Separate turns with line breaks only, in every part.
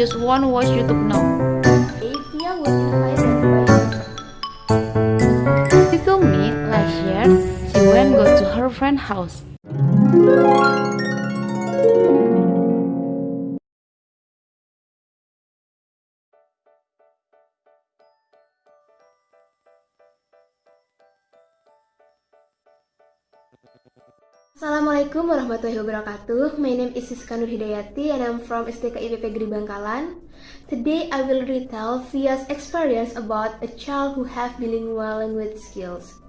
just want to watch YouTube now. Told me last year she went go to her friend's house.
Assalamualaikum warahmatullahi wabarakatuh. My name is Siska Nur Hidayati and I'm from STK IPP Bangkalan. Today I will retell Fia's experience about a child who have bilingual language skills.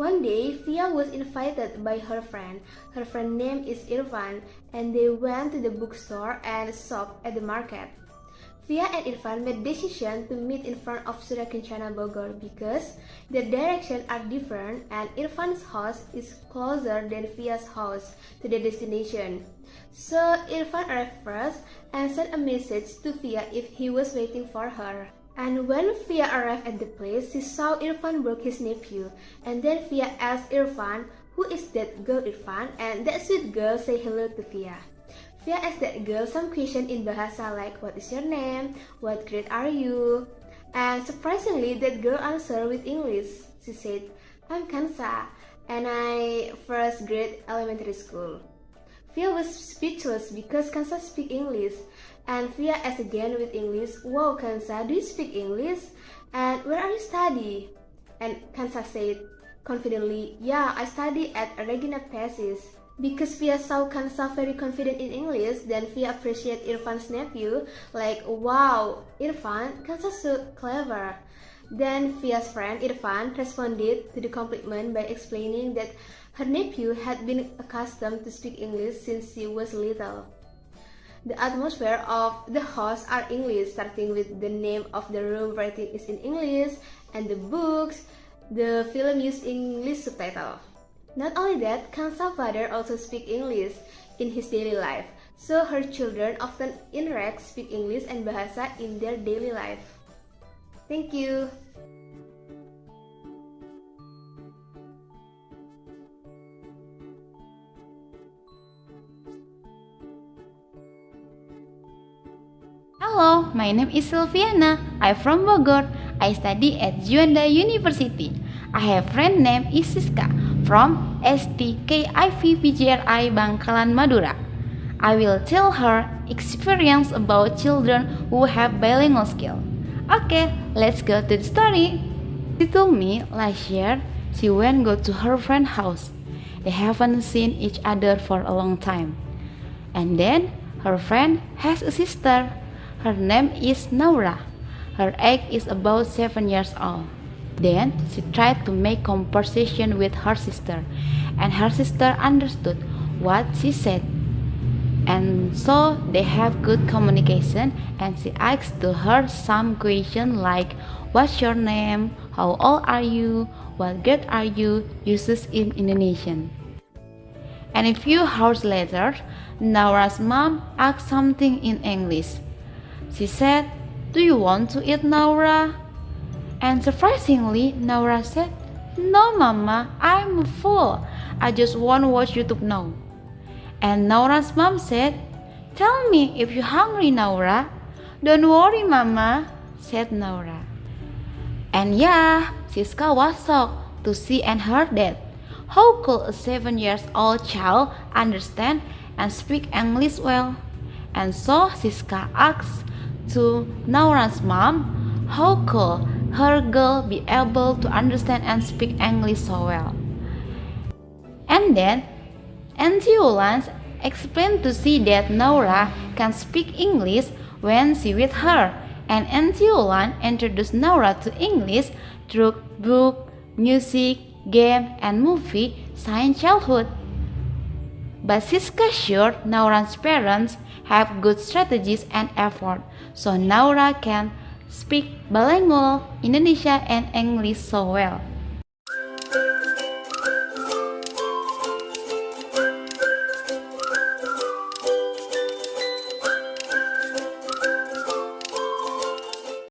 One day, Fia was invited by her friend. Her friend name is Irfan and they went to the bookstore and shop at the market. Via and Irfan made decision to meet in front of Surya Kencana Bogor because their directions are different and Irfan's house is closer than Via's house to the destination. So Irfan arrived first and sent a message to Via if he was waiting for her. And when Via arrived at the place, she saw Irfan broke his nephew. And then Via asked Irfan, who is that girl Irfan? And that sweet girl say hello to Via. Via asked that girl some question in Bahasa like what is your name, what grade are you? And surprisingly that girl answered with English. She said, I'm Kansa and I first grade elementary school. Via was speechless because Kansa speak English and Via asked again with English, Wow Kansa, do you speak English? And where are you study? And Kansa said confidently, Yeah, I study at Regina Pacis. Because Via saw Kansa very confident in English, then Fia appreciate Irfan's nephew, like, wow, Irfan, Kansa so clever. Then Fia's friend Irfan responded to the compliment by explaining that her nephew had been accustomed to speak English since she was little. The atmosphere of the house are English, starting with the name of the room writing is in English, and the books, the film used English subtitle. Not only that, Kansa's father also speak English in his daily life, so her children often interact, speak English and Bahasa in their daily life. Thank you.
Hello, my name is Silviana. I'm from Bogor. I study at Djuanda University. I have friend named Isiska from STKIP Bangkalan Madura. I will tell her experience about children who have bilingual skill. Okay, let's go to the story. She told me last year she went go to her friend's house. They haven't seen each other for a long time. And then her friend has a sister. Her name is Naura. Her age is about 7 years old. Then she tried to make conversation with her sister, and her sister understood what she said. And so they have good communication and she asked to her some question like what's your name, how old are you, what grade are you, uses in Indonesian. And a few hours later, Naura's mom asked something in English. She said, Do you want to eat Naura? And surprisingly, Naura said, No, Mama, I'm full. I just want to watch YouTube now. And Naura's mom said, Tell me if you're hungry, Naura. Don't worry, Mama, said Naura. And yeah, Siska was shocked to see and hear that. How could a seven years old child understand and speak English well? And so Siska asked to Naura's mom, how could her girl be able to understand and speak English so well? And then Auntie Ulans explained to see that Naura can speak English when she with her, and Auntie Ulan introduced Naura to English through book, music, game, and movie since childhood. But Siska sure Naura's parents have good strategies and effort, so Naura can speak bilingual Indonesia and English so well.